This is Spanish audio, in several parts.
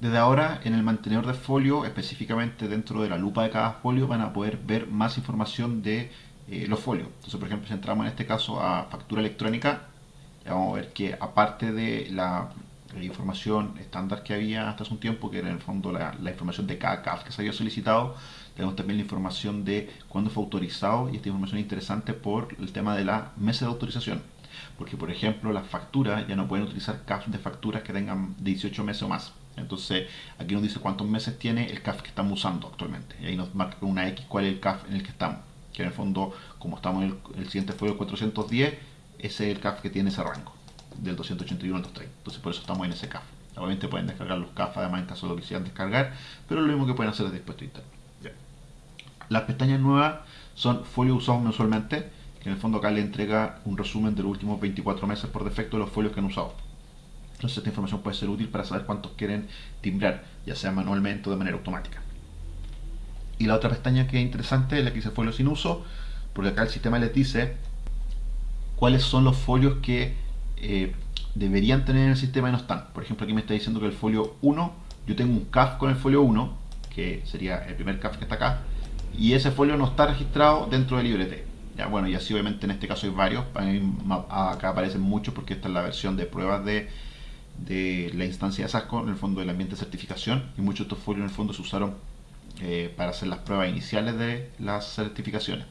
Desde ahora, en el mantenedor de folio, específicamente dentro de la lupa de cada folio, van a poder ver más información de eh, los folios. Entonces, por ejemplo, si entramos en este caso a factura electrónica, ya vamos a ver que aparte de la, información estándar que había hasta hace un tiempo, que era en el fondo la, información de cada CAF que se había solicitado, tenemos también la información de cuándo fue autorizado y esta información es interesante por el tema de la mesa de autorización. Porque, por ejemplo, las facturas ya no pueden utilizar CAF de facturas que tengan 18 meses o más. Entonces, aquí nos dice cuántos meses tiene el CAF que estamos usando actualmente. Y ahí nos marca con una X cuál es el CAF en el que estamos. Que en el fondo, como estamos en el, siguiente folio 410, ese es el CAF que tiene ese rango, del 281 al 230. Entonces, por eso estamos en ese CAF. Obviamente pueden descargar los CAF además en caso de lo que quisieran descargar, pero lo mismo que pueden hacer es dispuesto interno. Las pestañas nuevas son folios usados mensualmente, que en el fondo acá le entrega un resumen de los últimos 24 meses por defecto de los folios que han usado. Entonces esta información puede ser útil para saber cuántos quieren timbrar, ya sea manualmente o de manera automática. Y la otra pestaña que es interesante es la que dice folios sin uso, porque acá el sistema les dice cuáles son los folios que eh, deberían tener en el sistema y no están. Por ejemplo, aquí me está diciendo que el folio 1, yo tengo un CAF con el folio 1, que sería el primer CAF que está acá, y ese folio no está registrado dentro del librete. Ya, bueno, y así obviamente en este caso hay varios, acá aparecen muchos porque esta es la versión de pruebas de de la instancia de SASCO, en el fondo del ambiente de certificación, y muchos de estos folios en el fondo se usaron eh, para hacer las pruebas iniciales de las certificaciones.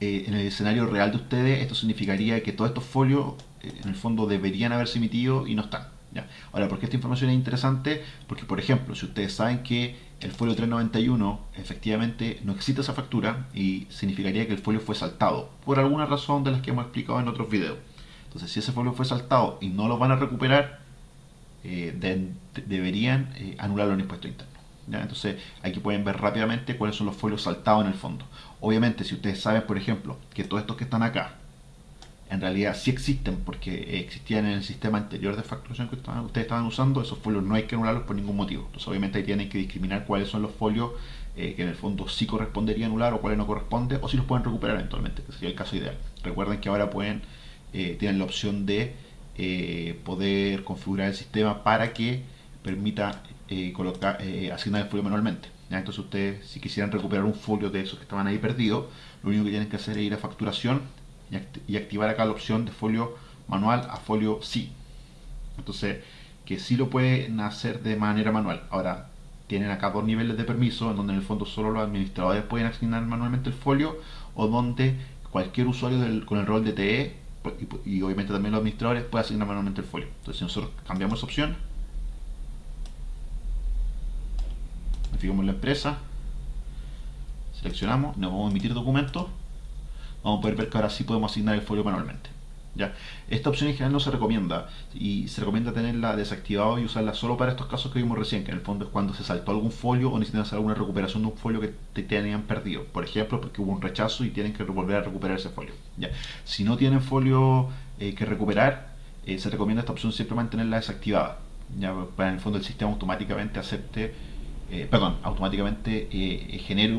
Eh, en el escenario real de ustedes, esto significaría que todos estos folios eh, en el fondo deberían haberse emitido y no están. ¿ya? Ahora, ¿por qué esta información es interesante? Porque, por ejemplo, si ustedes saben que el folio 391 efectivamente no existe esa factura y significaría que el folio fue saltado por alguna razón de las que hemos explicado en otros videos. Entonces, si ese folio fue saltado y no lo van a recuperar, eh, deberían eh, anularlo en impuesto interno. Entonces, aquí pueden ver rápidamente cuáles son los folios saltados en el fondo. Obviamente, si ustedes saben, por ejemplo, que todos estos que están acá, en realidad sí existen porque existían en el sistema anterior de facturación que ustedes estaban usando, esos folios no hay que anularlos por ningún motivo. Entonces, obviamente, ahí tienen que discriminar cuáles son los folios eh, que en el fondo sí correspondería anular o cuáles no corresponde, o si los pueden recuperar eventualmente, que sería el caso ideal. Recuerden que ahora pueden eh, tienen la opción de eh, poder configurar el sistema para que permita eh, colocar, asignar el folio manualmente. Entonces ustedes, si quisieran recuperar un folio de esos que estaban ahí perdidos, lo único que tienen que hacer es ir a facturación y, activar acá la opción de folio manual a folio sí. Entonces, que sí lo pueden hacer de manera manual. Ahora, tienen acá dos niveles de permiso, en donde en el fondo solo los administradores pueden asignar manualmente el folio, o donde cualquier usuario con el rol de TE y, obviamente también los administradores pueden asignar manualmente el folio. Entonces si nosotros cambiamos esa opción, fijamos la empresa, seleccionamos, nos vamos a emitir documentos, vamos a poder ver que ahora sí podemos asignar el folio manualmente. Esta opción en general no se recomienda y se recomienda tenerla desactivada y usarla solo para estos casos que vimos recién, que en el fondo es cuando se saltó algún folio o necesitan hacer alguna recuperación de un folio que te tenían perdido. Por ejemplo, porque hubo un rechazo y tienen que volver a recuperar ese folio. ¿ya? Si no tienen folio eh, que recuperar, eh, se recomienda esta opción siempre mantenerla desactivada. Ya, para en el fondo el sistema automáticamente acepte, eh, perdón, automáticamente genere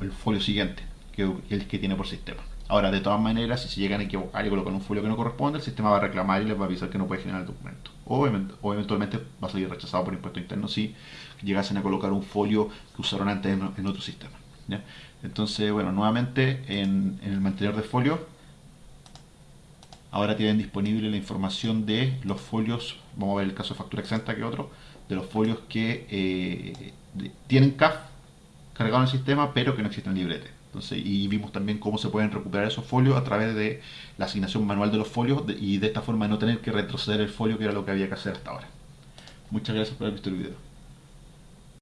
el folio siguiente, que el que tiene por sistema. Ahora, de todas maneras, si se llegan a equivocar y colocan un folio que no corresponde, el sistema va a reclamar y les va a avisar que no puede generar el documento. O, eventualmente va a salir rechazado por impuesto interno si llegasen a colocar un folio que usaron antes en, otro sistema. Entonces, bueno, nuevamente en, el mantenedor de folio, ahora tienen disponible la información de los folios, vamos a ver el caso de factura exenta que otro, de los folios que eh, tienen CAF cargado en el sistema, pero que no existen en y vimos también cómo se pueden recuperar esos folios a través de la asignación manual de los folios y de esta forma no tener que retroceder el folio que era lo que había que hacer hasta ahora. Muchas gracias por haber visto el video.